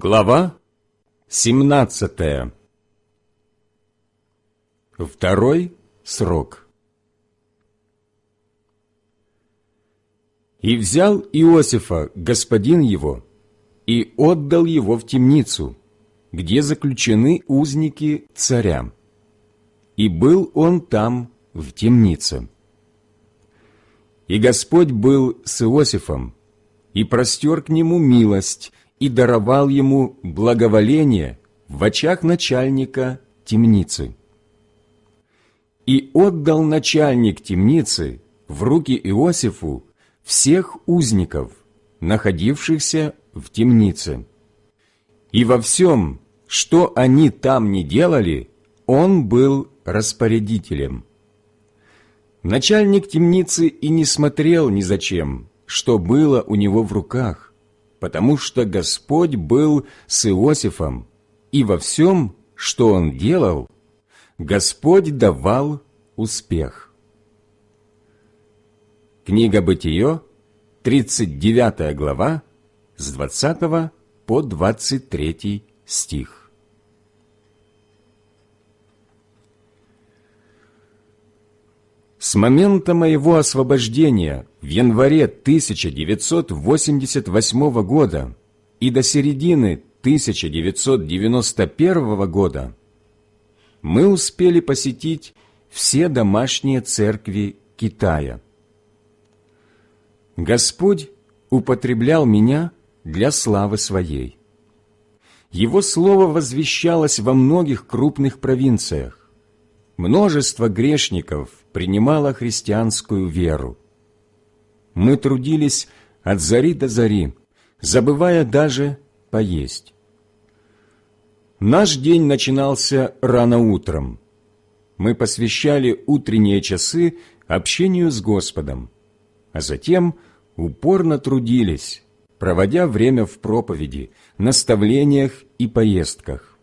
Глава 17 Второй срок И взял Иосифа господин его и отдал его в темницу, где заключены узники царя. И был он там в темнице. И Господь был с Иосифом, и простер к нему милость, и даровал ему благоволение в очах начальника темницы. И отдал начальник темницы в руки Иосифу всех узников, находившихся в темнице. И во всем, что они там не делали, он был распорядителем. Начальник темницы и не смотрел ни зачем, что было у него в руках, потому что Господь был с Иосифом, и во всем, что он делал, Господь давал успех. Книга Бытие, 39 глава, с 20 по 23 стих. С момента моего освобождения в январе 1988 года и до середины 1991 года мы успели посетить все домашние церкви Китая. Господь употреблял меня для славы Своей. Его Слово возвещалось во многих крупных провинциях. Множество грешников принимало христианскую веру. Мы трудились от зари до зари, забывая даже поесть. Наш день начинался рано утром. Мы посвящали утренние часы общению с Господом, а затем упорно трудились, проводя время в проповеди, наставлениях и поездках,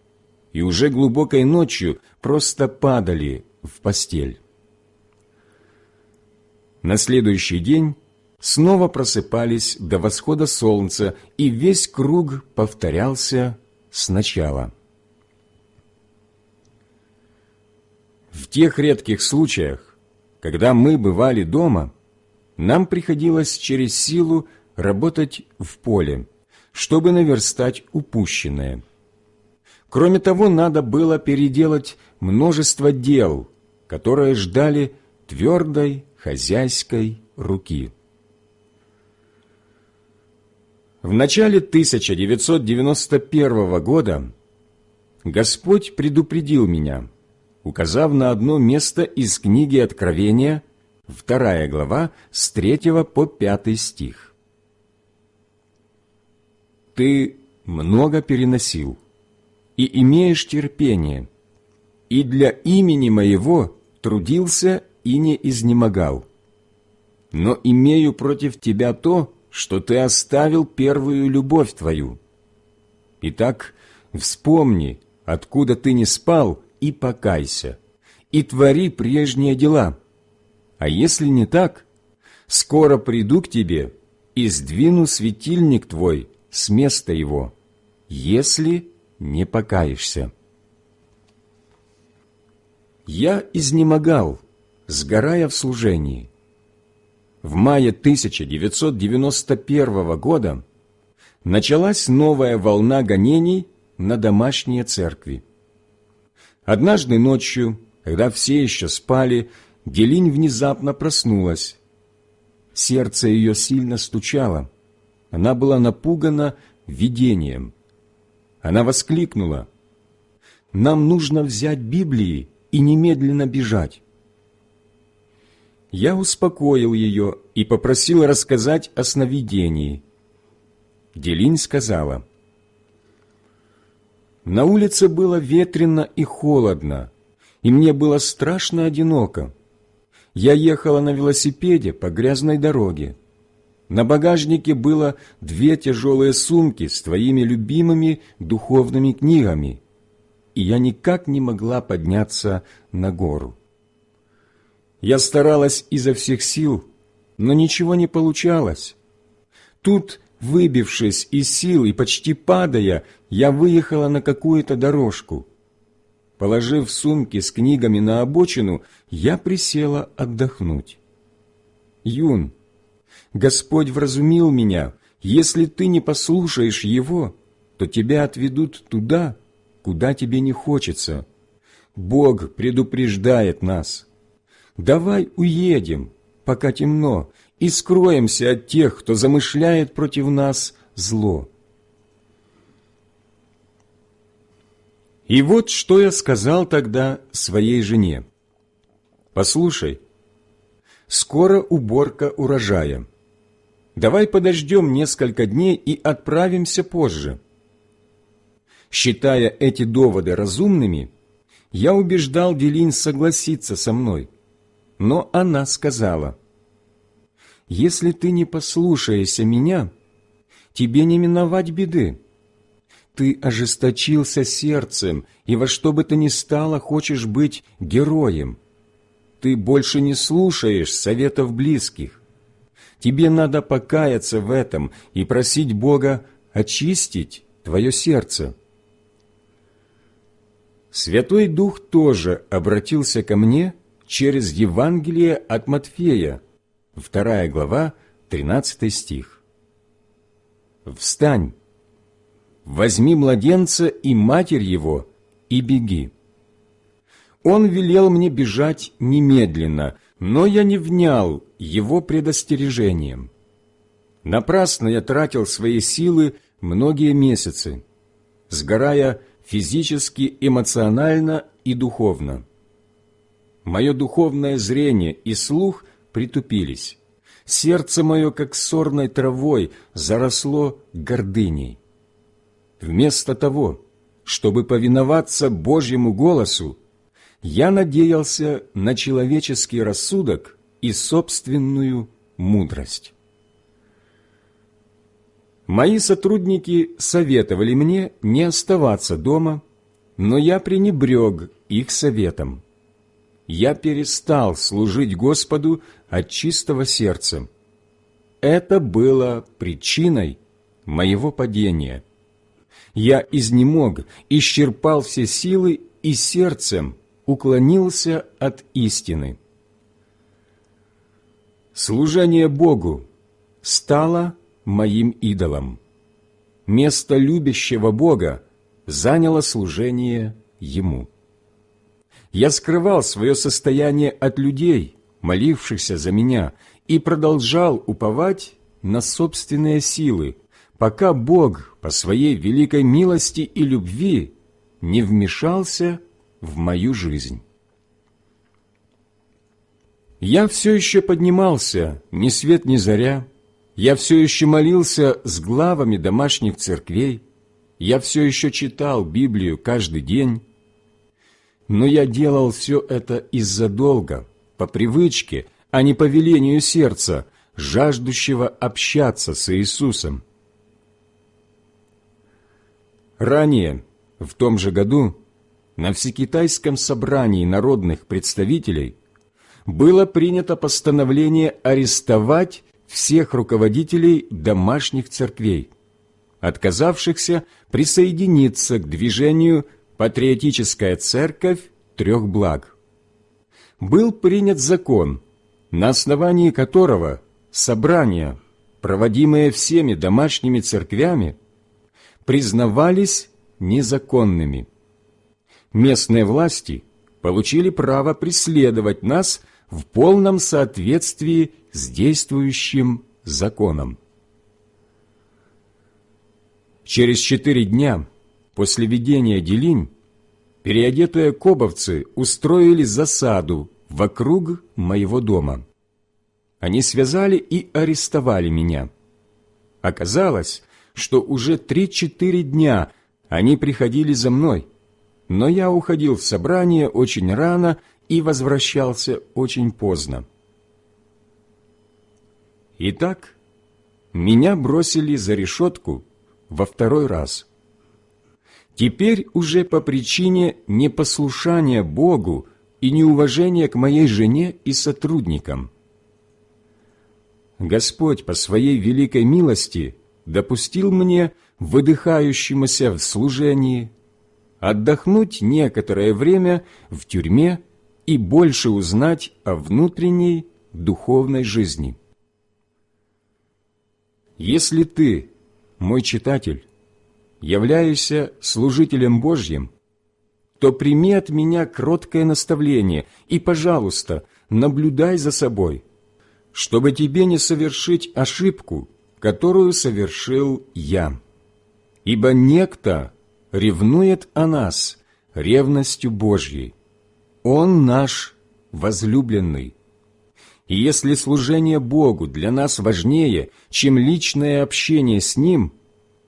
и уже глубокой ночью просто падали в постель. На следующий день снова просыпались до восхода солнца, и весь круг повторялся сначала. В тех редких случаях, когда мы бывали дома, нам приходилось через силу работать в поле, чтобы наверстать упущенное. Кроме того, надо было переделать множество дел, которые ждали твердой хозяйской руки. В начале 1991 года Господь предупредил меня, указав на одно место из книги Откровения, вторая глава, с 3 по 5 стих. «Ты много переносил и имеешь терпение, и для имени Моего трудился и не изнемогал. Но имею против тебя то, что ты оставил первую любовь твою. Итак, вспомни, откуда ты не спал, и покайся, и твори прежние дела. А если не так, скоро приду к тебе и сдвину светильник твой с места его, если не покаешься. Я изнемогал, сгорая в служении. В мае 1991 года началась новая волна гонений на домашние церкви. Однажды ночью, когда все еще спали, Делинь внезапно проснулась. Сердце ее сильно стучало. Она была напугана видением. Она воскликнула. «Нам нужно взять Библии и немедленно бежать». Я успокоил ее и попросил рассказать о сновидении. Делинь сказала, «На улице было ветрено и холодно, и мне было страшно одиноко. Я ехала на велосипеде по грязной дороге. На багажнике было две тяжелые сумки с твоими любимыми духовными книгами, и я никак не могла подняться на гору. Я старалась изо всех сил, но ничего не получалось. Тут Выбившись из сил и почти падая, я выехала на какую-то дорожку. Положив сумки с книгами на обочину, я присела отдохнуть. Юн, Господь вразумил меня, если ты не послушаешь Его, то тебя отведут туда, куда тебе не хочется. Бог предупреждает нас. Давай уедем, пока темно, и скроемся от тех, кто замышляет против нас зло. И вот что я сказал тогда своей жене. «Послушай, скоро уборка урожая. Давай подождем несколько дней и отправимся позже». Считая эти доводы разумными, я убеждал Делин согласиться со мной. Но она сказала, «Если ты не послушаешься меня, тебе не миновать беды ты ожесточился сердцем и во что бы то ни стало хочешь быть героем. Ты больше не слушаешь советов близких. Тебе надо покаяться в этом и просить Бога очистить твое сердце. Святой Дух тоже обратился ко мне через Евангелие от Матфея, 2 глава, 13 стих. «Встань, возьми младенца и матерь его, и беги. Он велел мне бежать немедленно, но я не внял его предостережением. Напрасно я тратил свои силы многие месяцы, сгорая физически, эмоционально и духовно. Мое духовное зрение и слух притупились. Сердце мое, как сорной травой, заросло гордыней. Вместо того, чтобы повиноваться Божьему голосу, я надеялся на человеческий рассудок и собственную мудрость. Мои сотрудники советовали мне не оставаться дома, но я пренебрег их советом. Я перестал служить Господу от чистого сердца. Это было причиной моего падения – я изнемог, исчерпал все силы и сердцем уклонился от истины. Служение Богу стало моим идолом. Место любящего Бога заняло служение Ему. Я скрывал свое состояние от людей, молившихся за меня, и продолжал уповать на собственные силы, пока Бог по своей великой милости и любви не вмешался в мою жизнь. Я все еще поднимался, ни свет ни заря, я все еще молился с главами домашних церквей, я все еще читал Библию каждый день, но я делал все это из-за долга, по привычке, а не по велению сердца, жаждущего общаться с Иисусом. Ранее, в том же году, на Всекитайском собрании народных представителей было принято постановление арестовать всех руководителей домашних церквей, отказавшихся присоединиться к движению «Патриотическая церковь трех благ». Был принят закон, на основании которого собрания, проводимые всеми домашними церквями, признавались незаконными. Местные власти получили право преследовать нас в полном соответствии с действующим законом. Через четыре дня после ведения делинь переодетые кобовцы устроили засаду вокруг моего дома. Они связали и арестовали меня. Оказалось, что уже три-четыре дня они приходили за мной, но я уходил в собрание очень рано и возвращался очень поздно. Итак, меня бросили за решетку во второй раз. Теперь уже по причине непослушания Богу и неуважения к моей жене и сотрудникам. Господь по Своей великой милости допустил мне, выдыхающемуся в служении, отдохнуть некоторое время в тюрьме и больше узнать о внутренней духовной жизни. Если ты, мой читатель, являешься служителем Божьим, то прими от меня кроткое наставление и, пожалуйста, наблюдай за собой, чтобы тебе не совершить ошибку, которую совершил я. Ибо некто ревнует о нас ревностью Божьей. Он наш возлюбленный. И если служение Богу для нас важнее, чем личное общение с Ним,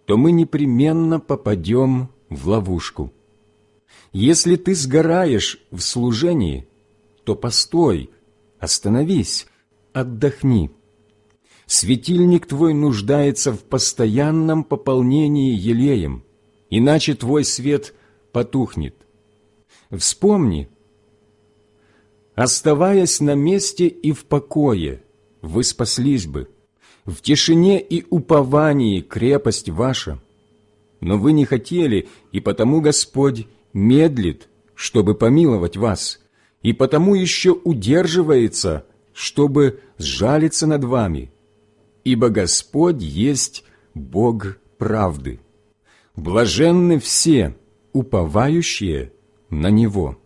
то мы непременно попадем в ловушку. Если ты сгораешь в служении, то постой, остановись, отдохни. Светильник твой нуждается в постоянном пополнении елеем, иначе твой свет потухнет. Вспомни, оставаясь на месте и в покое, вы спаслись бы, в тишине и уповании крепость ваша. Но вы не хотели, и потому Господь медлит, чтобы помиловать вас, и потому еще удерживается, чтобы сжалиться над вами, ибо Господь есть Бог правды. Блаженны все, уповающие на Него».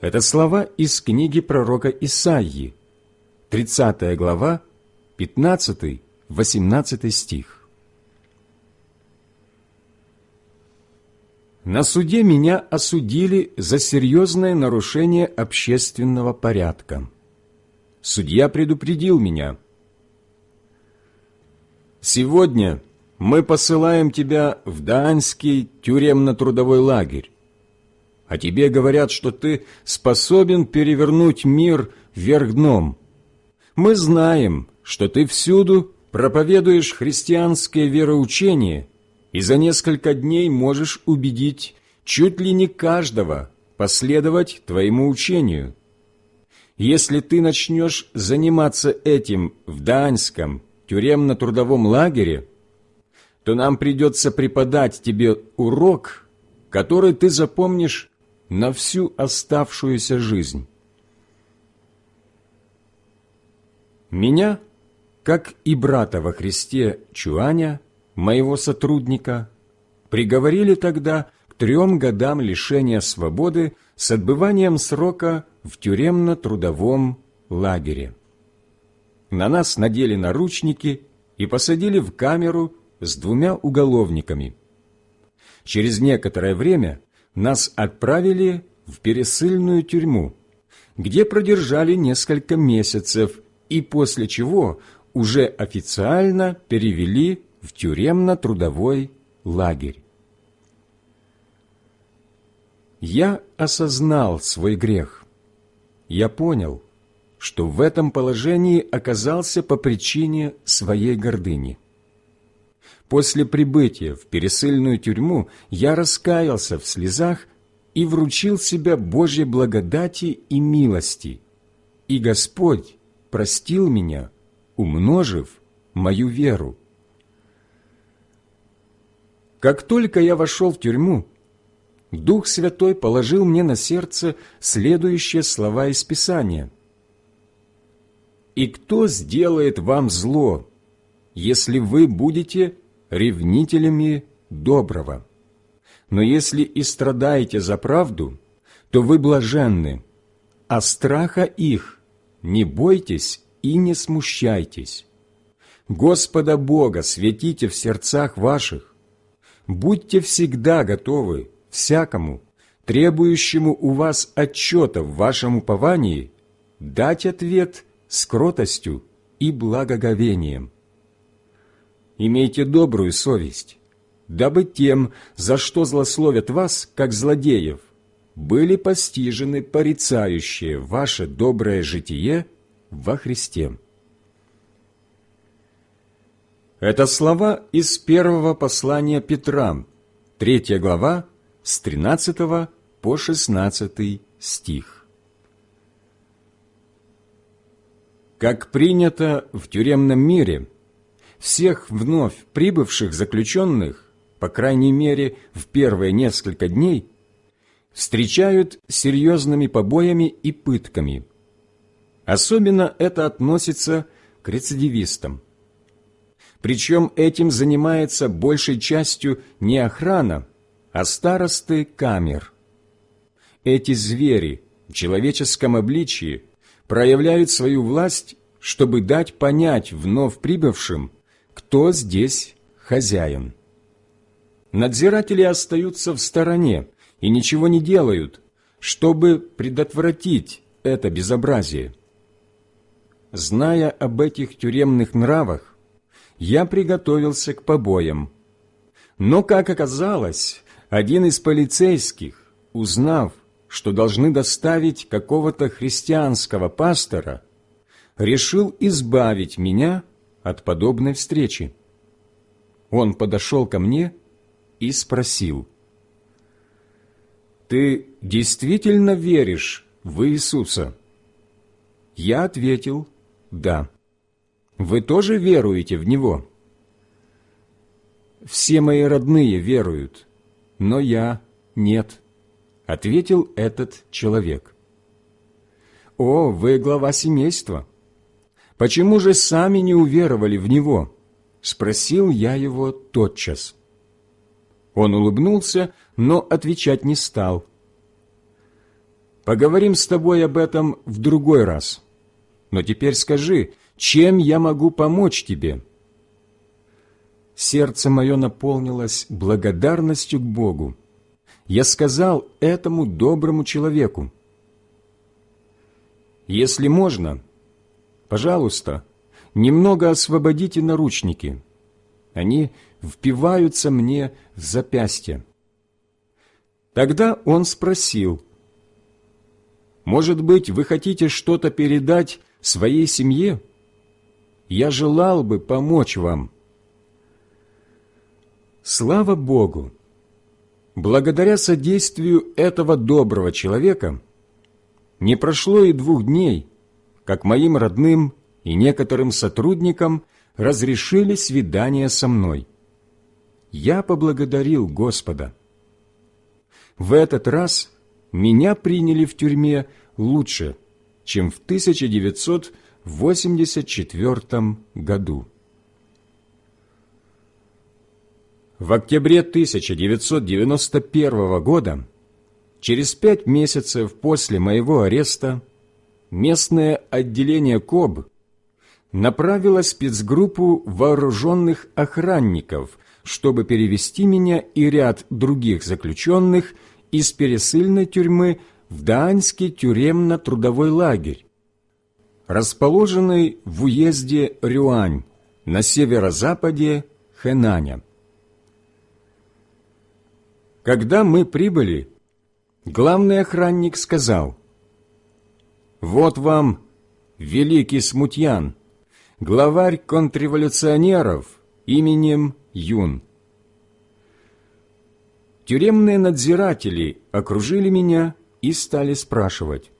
Это слова из книги пророка Исаии, 30 глава, 15-18 стих. На суде меня осудили за серьезное нарушение общественного порядка. Судья предупредил меня. «Сегодня мы посылаем тебя в Даанский тюремно-трудовой лагерь а тебе говорят, что ты способен перевернуть мир вверх дном. Мы знаем, что ты всюду проповедуешь христианское вероучение и за несколько дней можешь убедить чуть ли не каждого последовать твоему учению. Если ты начнешь заниматься этим в Даньском тюремно-трудовом лагере, то нам придется преподать тебе урок, который ты запомнишь на всю оставшуюся жизнь. Меня, как и брата во Христе Чуаня, моего сотрудника, приговорили тогда к трем годам лишения свободы с отбыванием срока в тюремно-трудовом лагере. На нас надели наручники и посадили в камеру с двумя уголовниками. Через некоторое время нас отправили в пересыльную тюрьму, где продержали несколько месяцев и после чего уже официально перевели в тюремно-трудовой лагерь. Я осознал свой грех. Я понял, что в этом положении оказался по причине своей гордыни. После прибытия в пересыльную тюрьму я раскаялся в слезах и вручил себя Божьей благодати и милости, и Господь простил меня, умножив мою веру. Как только я вошел в тюрьму, Дух Святой положил мне на сердце следующие слова из Писания. «И кто сделает вам зло, если вы будете ревнителями доброго. Но если и страдаете за правду, то вы блаженны, а страха их не бойтесь и не смущайтесь. Господа Бога светите в сердцах ваших. Будьте всегда готовы всякому, требующему у вас отчета в вашем уповании, дать ответ с кротостью и благоговением имейте добрую совесть, дабы тем, за что злословят вас, как злодеев, были постижены порицающие ваше доброе житие во Христе. Это слова из первого послания Петра, третья глава, с 13 по 16 стих. Как принято в тюремном мире – всех вновь прибывших заключенных, по крайней мере в первые несколько дней, встречают серьезными побоями и пытками. Особенно это относится к рецидивистам. Причем этим занимается большей частью не охрана, а старосты камер. Эти звери в человеческом обличии проявляют свою власть, чтобы дать понять вновь прибывшим, кто здесь хозяин. Надзиратели остаются в стороне и ничего не делают, чтобы предотвратить это безобразие. Зная об этих тюремных нравах, я приготовился к побоям. Но, как оказалось, один из полицейских, узнав, что должны доставить какого-то христианского пастора, решил избавить меня от подобной встречи. Он подошел ко мне и спросил, «Ты действительно веришь в Иисуса?» Я ответил, «Да». «Вы тоже веруете в Него?» «Все мои родные веруют, но я нет», — ответил этот человек. «О, вы глава семейства! Почему же сами не уверовали в Него?» — спросил я его тотчас. Он улыбнулся, но отвечать не стал. «Поговорим с тобой об этом в другой раз. Но теперь скажи, чем я могу помочь тебе?» Сердце мое наполнилось благодарностью к Богу. Я сказал этому доброму человеку, «Если можно, пожалуйста, немного освободите наручники. Они впиваются мне в запястье». Тогда он спросил, «Может быть, вы хотите что-то передать своей семье?» я желал бы помочь вам. Слава Богу! Благодаря содействию этого доброго человека не прошло и двух дней, как моим родным и некоторым сотрудникам разрешили свидание со мной. Я поблагодарил Господа. В этот раз меня приняли в тюрьме лучше, чем в 1900 в 84 году. В октябре 1991 года, через пять месяцев после моего ареста, местное отделение КОБ направило спецгруппу вооруженных охранников, чтобы перевести меня и ряд других заключенных из пересыльной тюрьмы в Даанский тюремно-трудовой лагерь, расположенный в уезде Рюань на северо-западе Хэнаня. Когда мы прибыли, главный охранник сказал, «Вот вам великий смутьян, главарь контрреволюционеров именем Юн». Тюремные надзиратели окружили меня и стали спрашивать,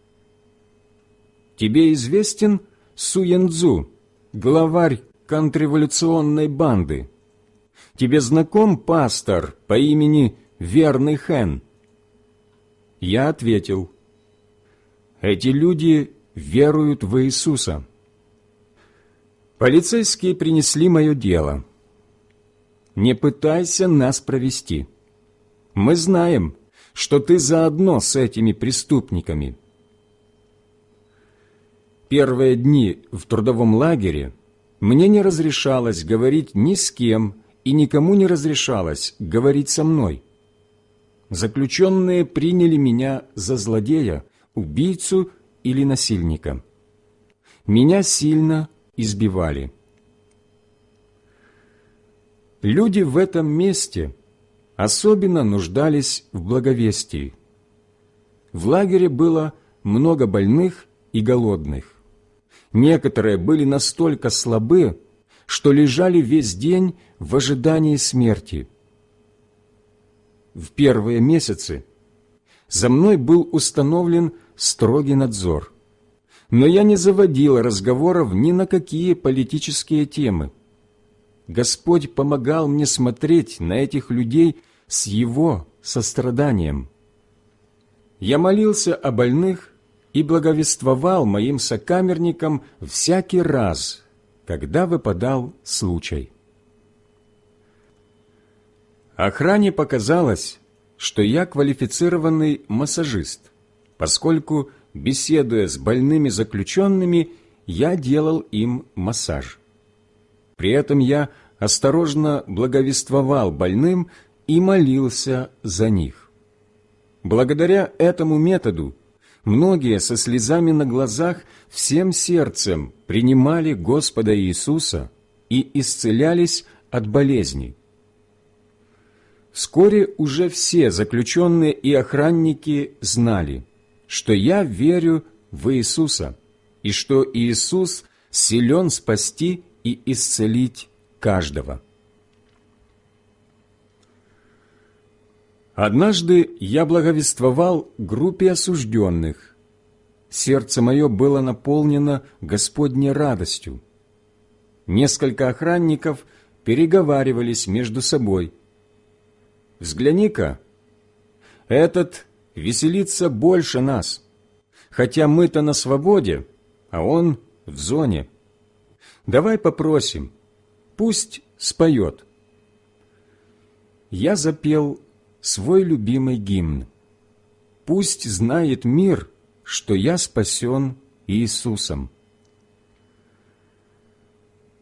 Тебе известен Суенцзу, главарь контрреволюционной банды? Тебе знаком пастор по имени Верный Хэн?» Я ответил, «Эти люди веруют в Иисуса». Полицейские принесли мое дело. «Не пытайся нас провести. Мы знаем, что ты заодно с этими преступниками» первые дни в трудовом лагере мне не разрешалось говорить ни с кем и никому не разрешалось говорить со мной. Заключенные приняли меня за злодея, убийцу или насильника. Меня сильно избивали. Люди в этом месте особенно нуждались в благовестии. В лагере было много больных и голодных. Некоторые были настолько слабы, что лежали весь день в ожидании смерти. В первые месяцы за мной был установлен строгий надзор, но я не заводила разговоров ни на какие политические темы. Господь помогал мне смотреть на этих людей с Его состраданием. Я молился о больных и благовествовал моим сокамерникам всякий раз, когда выпадал случай. Охране показалось, что я квалифицированный массажист, поскольку, беседуя с больными заключенными, я делал им массаж. При этом я осторожно благовествовал больным и молился за них. Благодаря этому методу многие со слезами на глазах всем сердцем принимали Господа Иисуса и исцелялись от болезней. Вскоре уже все заключенные и охранники знали, что я верю в Иисуса и что Иисус силен спасти и исцелить каждого. Однажды я благовествовал группе осужденных. Сердце мое было наполнено Господней радостью. Несколько охранников переговаривались между собой. «Взгляни-ка, этот веселится больше нас, хотя мы-то на свободе, а он в зоне. Давай попросим, пусть споет». Я запел свой любимый гимн. «Пусть знает мир, что я спасен Иисусом».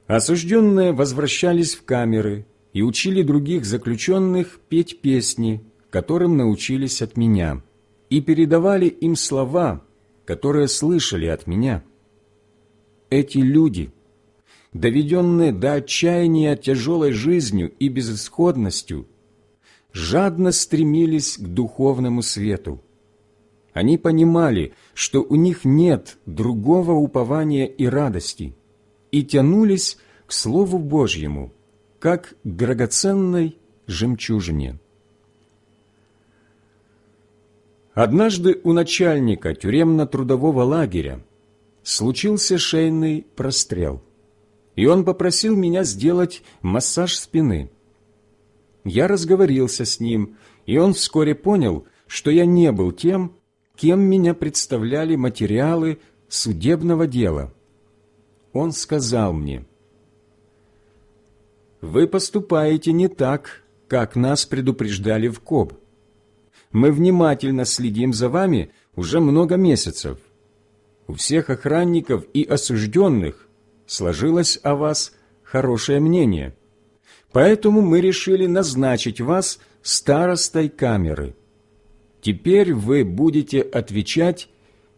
Осужденные возвращались в камеры и учили других заключенных петь песни, которым научились от меня, и передавали им слова, которые слышали от меня. Эти люди, доведенные до отчаяния тяжелой жизнью и безысходностью, жадно стремились к духовному свету. Они понимали, что у них нет другого упования и радости, и тянулись к Слову Божьему, как к драгоценной жемчужине. Однажды у начальника тюремно-трудового лагеря случился шейный прострел, и он попросил меня сделать массаж спины – я разговорился с ним, и он вскоре понял, что я не был тем, кем меня представляли материалы судебного дела. Он сказал мне, «Вы поступаете не так, как нас предупреждали в КОБ. Мы внимательно следим за вами уже много месяцев. У всех охранников и осужденных сложилось о вас хорошее мнение». Поэтому мы решили назначить вас старостой камеры. Теперь вы будете отвечать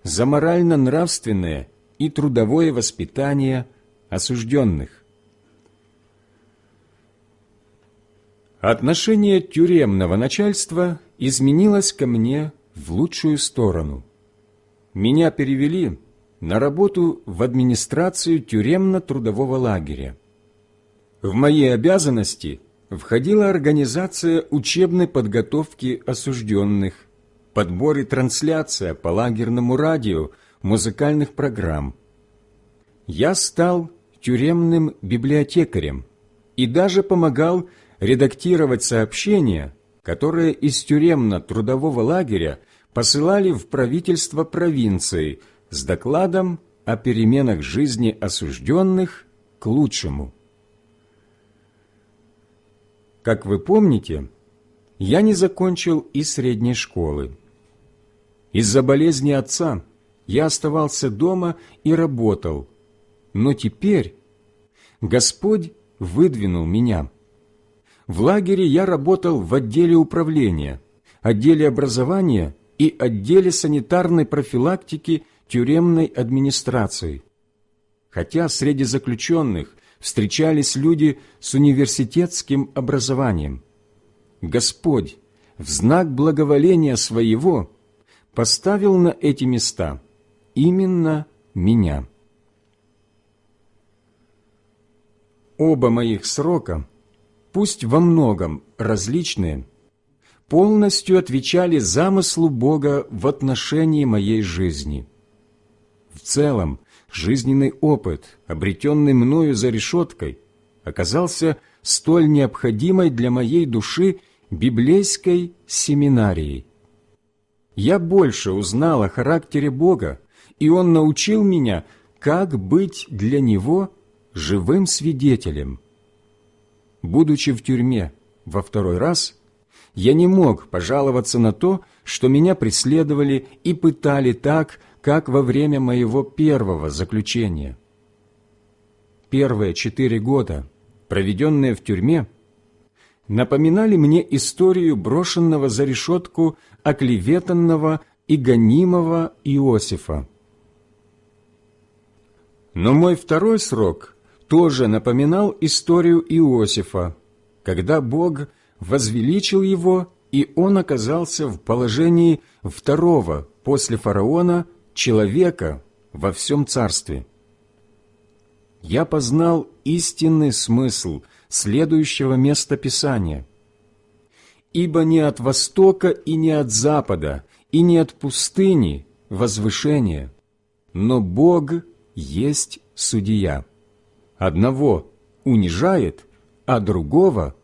за морально-нравственное и трудовое воспитание осужденных. Отношение тюремного начальства изменилось ко мне в лучшую сторону. Меня перевели на работу в администрацию тюремно-трудового лагеря. В мои обязанности входила организация учебной подготовки осужденных, подбор и трансляция по лагерному радио музыкальных программ. Я стал тюремным библиотекарем и даже помогал редактировать сообщения, которые из тюремно-трудового лагеря посылали в правительство провинции с докладом о переменах жизни осужденных к лучшему. Как вы помните, я не закончил и средней школы. Из-за болезни отца я оставался дома и работал, но теперь Господь выдвинул меня. В лагере я работал в отделе управления, отделе образования и отделе санитарной профилактики тюремной администрации. Хотя среди заключенных встречались люди с университетским образованием. Господь в знак благоволения Своего поставил на эти места именно меня. Оба моих срока, пусть во многом различные, полностью отвечали замыслу Бога в отношении моей жизни. В целом, жизненный опыт, обретенный мною за решеткой, оказался столь необходимой для моей души библейской семинарией. Я больше узнал о характере Бога, и Он научил меня, как быть для Него живым свидетелем. Будучи в тюрьме во второй раз, я не мог пожаловаться на то, что меня преследовали и пытали так, как во время моего первого заключения. Первые четыре года, проведенные в тюрьме, напоминали мне историю брошенного за решетку оклеветанного и гонимого Иосифа. Но мой второй срок тоже напоминал историю Иосифа, когда Бог возвеличил его, и он оказался в положении второго после фараона человека во всем царстве. Я познал истинный смысл следующего места Писания. «Ибо не от востока и не от запада, и не от пустыни возвышение, но Бог есть судья. Одного унижает, а другого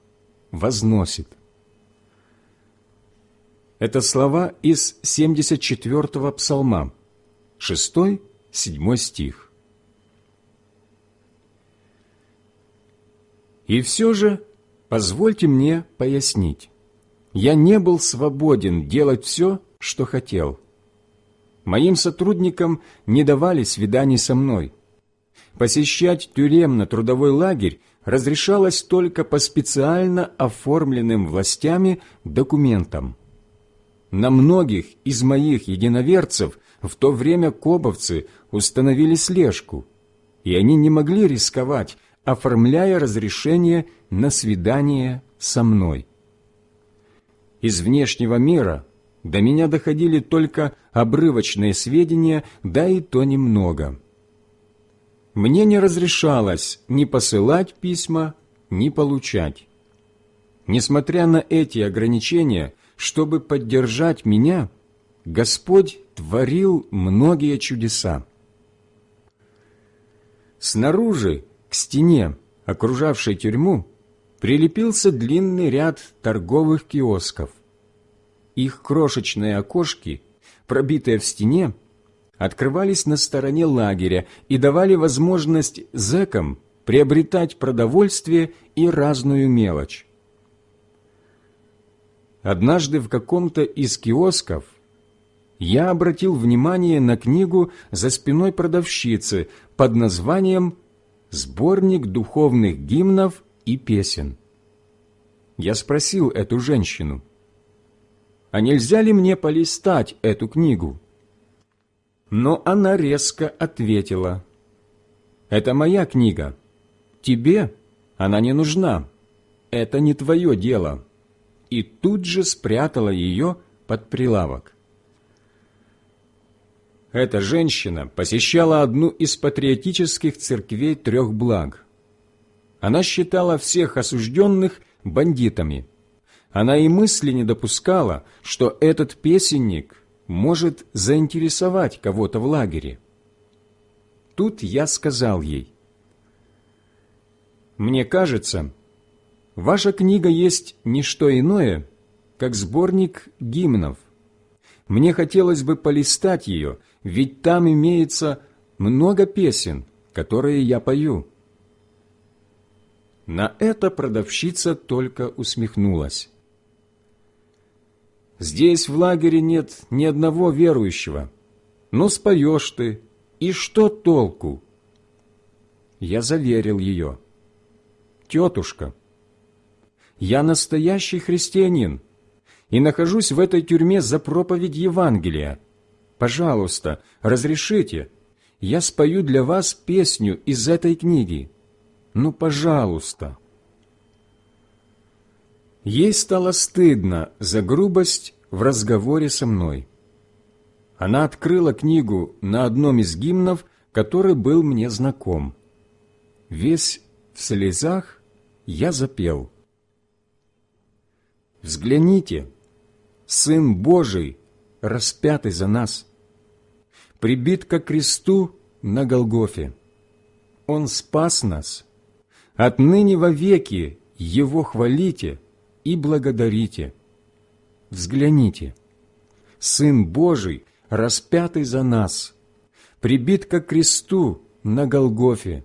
возносит». Это слова из 74-го псалма, 6-7 стих. И все же позвольте мне пояснить. Я не был свободен делать все, что хотел. Моим сотрудникам не давали свиданий со мной. Посещать тюремно-трудовой лагерь разрешалось только по специально оформленным властями документам. На многих из моих единоверцев в то время кобовцы установили слежку, и они не могли рисковать, оформляя разрешение на свидание со мной. Из внешнего мира до меня доходили только обрывочные сведения, да и то немного. Мне не разрешалось ни посылать письма, ни получать. Несмотря на эти ограничения, чтобы поддержать меня, Господь творил многие чудеса. Снаружи к стене, окружавшей тюрьму, прилепился длинный ряд торговых киосков. Их крошечные окошки, пробитые в стене, открывались на стороне лагеря и давали возможность зэкам приобретать продовольствие и разную мелочь. Однажды в каком-то из киосков я обратил внимание на книгу за спиной продавщицы под названием сборник духовных гимнов и песен. Я спросил эту женщину, а нельзя ли мне полистать эту книгу? Но она резко ответила, это моя книга, тебе она не нужна, это не твое дело, и тут же спрятала ее под прилавок. Эта женщина посещала одну из патриотических церквей трех благ. Она считала всех осужденных бандитами. Она и мысли не допускала, что этот песенник может заинтересовать кого-то в лагере. Тут я сказал ей, «Мне кажется, ваша книга есть не что иное, как сборник гимнов. Мне хотелось бы полистать ее – ведь там имеется много песен, которые я пою». На это продавщица только усмехнулась. «Здесь в лагере нет ни одного верующего. Но споешь ты, и что толку?» Я заверил ее. «Тетушка, я настоящий христианин и нахожусь в этой тюрьме за проповедь Евангелия. Пожалуйста, разрешите, я спою для вас песню из этой книги. Ну, пожалуйста». Ей стало стыдно за грубость в разговоре со мной. Она открыла книгу на одном из гимнов, который был мне знаком. Весь в слезах я запел. «Взгляните, Сын Божий распятый за нас, прибит ко кресту на Голгофе. Он спас нас, отныне вовеки Его хвалите и благодарите. Взгляните, Сын Божий, распятый за нас, прибит ко кресту на Голгофе,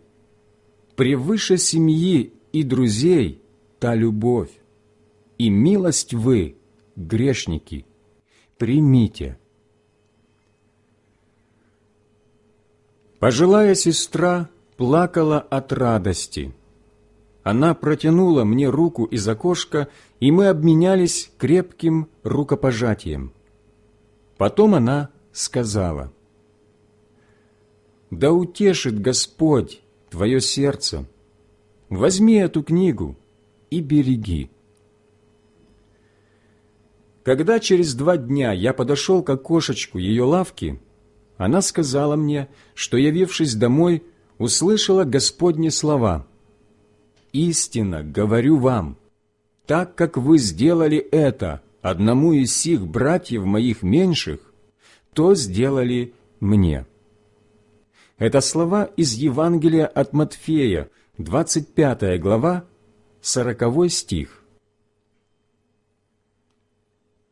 превыше семьи и друзей та любовь, и милость вы, грешники, примите. Пожилая сестра плакала от радости. Она протянула мне руку из окошка, и мы обменялись крепким рукопожатием. Потом она сказала, «Да утешит Господь твое сердце. Возьми эту книгу и береги». Когда через два дня я подошел к окошечку ее лавки, она сказала мне, что, явившись домой, услышала Господни слова. «Истинно говорю вам, так как вы сделали это одному из сих братьев моих меньших, то сделали мне». Это слова из Евангелия от Матфея, 25 глава, 40 стих.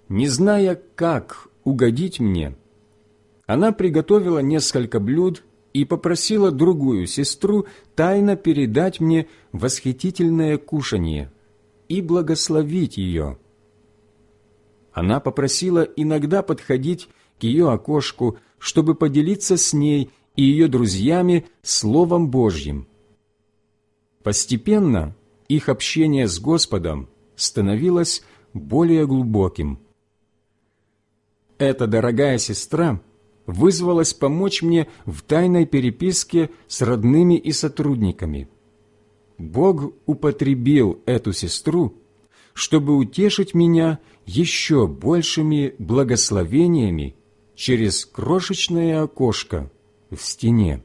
Не зная, как угодить мне, она приготовила несколько блюд и попросила другую сестру тайно передать мне восхитительное кушанье и благословить ее. Она попросила иногда подходить к ее окошку, чтобы поделиться с ней и ее друзьями Словом Божьим. Постепенно их общение с Господом становилось более глубоким. Эта дорогая сестра – вызвалась помочь мне в тайной переписке с родными и сотрудниками. Бог употребил эту сестру, чтобы утешить меня еще большими благословениями через крошечное окошко в стене.